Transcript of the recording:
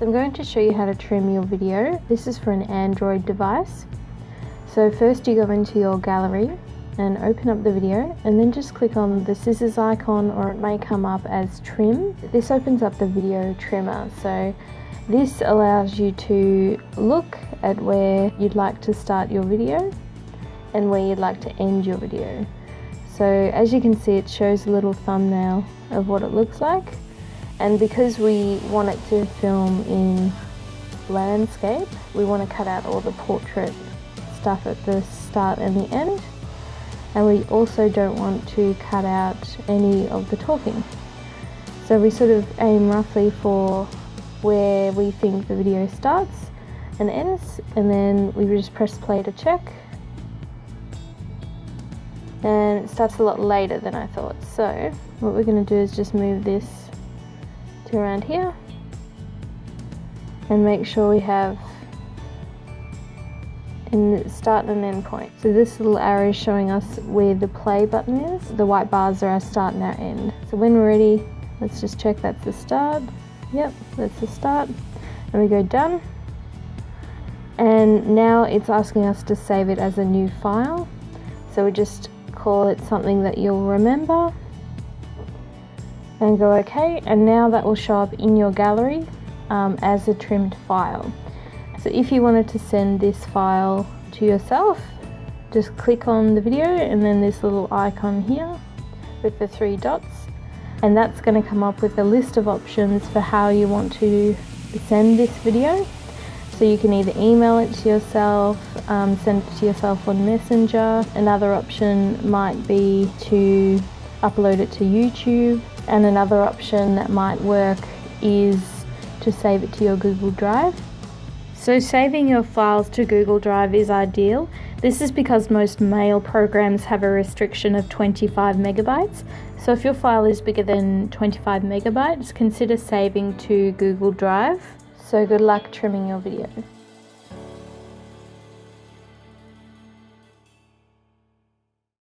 So I'm going to show you how to trim your video. This is for an Android device. So first you go into your gallery and open up the video and then just click on the scissors icon or it may come up as trim. This opens up the video trimmer. So this allows you to look at where you'd like to start your video and where you'd like to end your video. So as you can see it shows a little thumbnail of what it looks like and because we want it to film in landscape we want to cut out all the portrait stuff at the start and the end. And we also don't want to cut out any of the talking. So we sort of aim roughly for where we think the video starts and ends and then we just press play to check. And it starts a lot later than I thought. So what we're going to do is just move this to around here and make sure we have in start and end point. So this little arrow is showing us where the play button is. The white bars are our start and our end. So when we're ready, let's just check that's the start. Yep, that's the start. And we go done. And now it's asking us to save it as a new file. So we just call it something that you'll remember and go OK and now that will show up in your gallery um, as a trimmed file. So if you wanted to send this file to yourself just click on the video and then this little icon here with the three dots and that's going to come up with a list of options for how you want to send this video. So you can either email it to yourself, um, send it to yourself on Messenger. Another option might be to upload it to YouTube and another option that might work is to save it to your Google Drive. So saving your files to Google Drive is ideal. This is because most mail programs have a restriction of 25 megabytes. So if your file is bigger than 25 megabytes, consider saving to Google Drive. So good luck trimming your video.